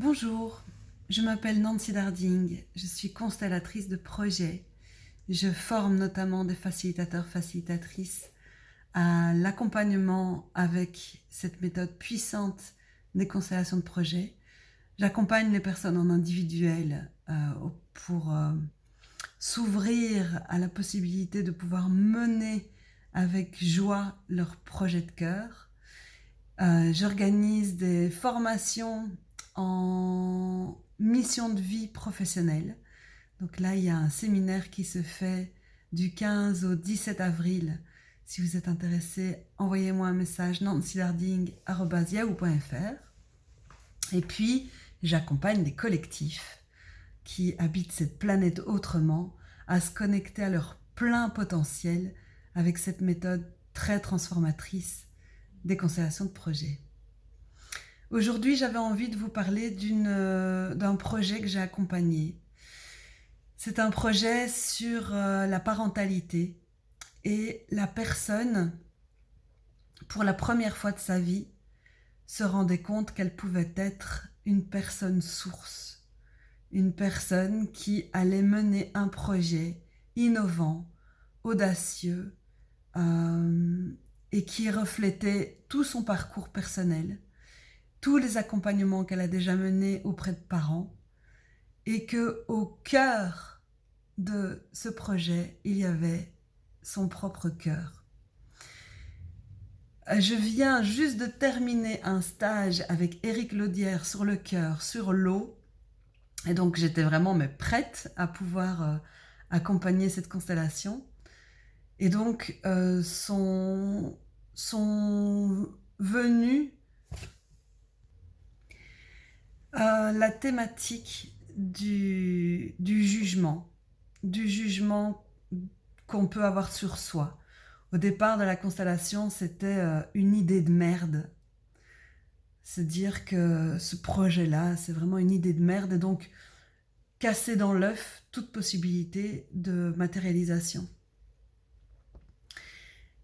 Bonjour, je m'appelle Nancy Darding, je suis constellatrice de projets. Je forme notamment des facilitateurs, facilitatrices à l'accompagnement avec cette méthode puissante des constellations de projets. J'accompagne les personnes en individuel euh, pour euh, s'ouvrir à la possibilité de pouvoir mener avec joie leur projet de cœur. Euh, j'organise des formations en mission de vie professionnelle. Donc là, il y a un séminaire qui se fait du 15 au 17 avril. Si vous êtes intéressé, envoyez-moi un message nancylarding.yahoo.fr Et puis, j'accompagne des collectifs qui habitent cette planète autrement à se connecter à leur plein potentiel avec cette méthode très transformatrice des constellations de projets. Aujourd'hui, j'avais envie de vous parler euh, d'un projet que j'ai accompagné. C'est un projet sur euh, la parentalité et la personne, pour la première fois de sa vie, se rendait compte qu'elle pouvait être une personne source, une personne qui allait mener un projet innovant, audacieux euh, et qui reflétait tout son parcours personnel tous les accompagnements qu'elle a déjà menés auprès de parents et que au cœur de ce projet, il y avait son propre cœur. Je viens juste de terminer un stage avec Éric Laudière sur le cœur, sur l'eau. Et donc j'étais vraiment mais prête à pouvoir euh, accompagner cette constellation. Et donc euh, sont, sont la thématique du, jugement, du jugement qu'on peut avoir sur soi. Au départ de la constellation, c'était euh, une idée de merde. C'est dire que ce projet-là, c'est vraiment une idée de merde et donc casser dans l'œuf toute possibilité de matérialisation.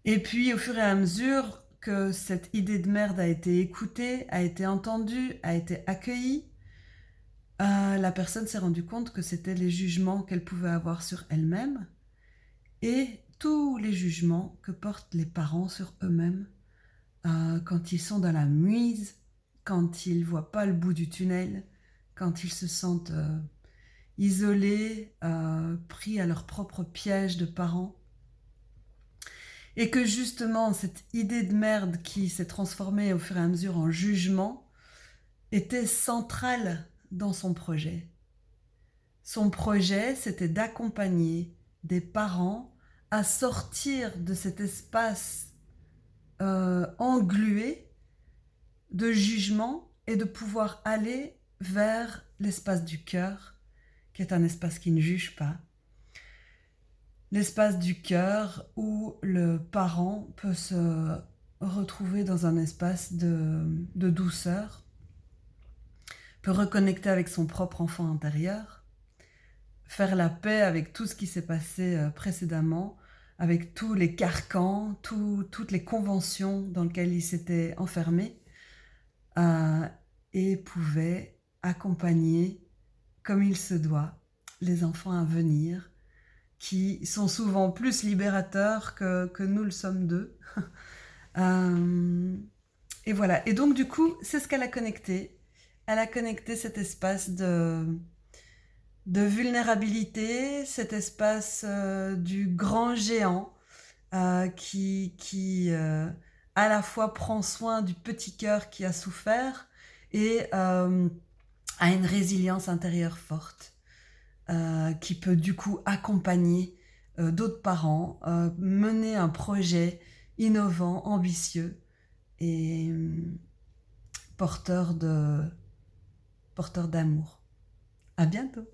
Et puis, au fur et à mesure, que cette idée de merde a été écoutée, a été entendue, a été accueillie, euh, la personne s'est rendue compte que c'était les jugements qu'elle pouvait avoir sur elle-même et tous les jugements que portent les parents sur eux-mêmes euh, quand ils sont dans la muise, quand ils voient pas le bout du tunnel, quand ils se sentent euh, isolés, pris à leur propre piège de parents. Et que justement cette idée de merde qui s'est transformée au fur et à mesure en jugement était centrale dans son projet. Son projet, c'était d'accompagner des parents à sortir de cet espace euh, englué de jugement et de pouvoir aller vers l'espace du cœur, qui est un espace qui ne juge pas, l'espace du cœur où le parent peut se retrouver dans un espace de, douceur, peut reconnecter avec son propre enfant intérieur, faire la paix avec tout ce qui s'est passé euh, précédemment, avec tous les carcans, toutes les conventions dans lesquelles il s'était enfermé, euh, et pouvait accompagner, comme il se doit, les enfants à venir, qui sont souvent plus libérateurs que, nous le sommes d'eux. Euh, et voilà. Et donc, du coup, c'est ce qu'elle a connecté. Elle a connecté cet espace de, de vulnérabilité, cet espace euh, du grand géant euh, qui, qui à la fois prend soin du petit cœur qui a souffert et a une résilience intérieure forte. Euh, qui peut du coup accompagner euh, d'autres parents, euh, mener un projet innovant, ambitieux et porteur de porteur d'amour. À bientôt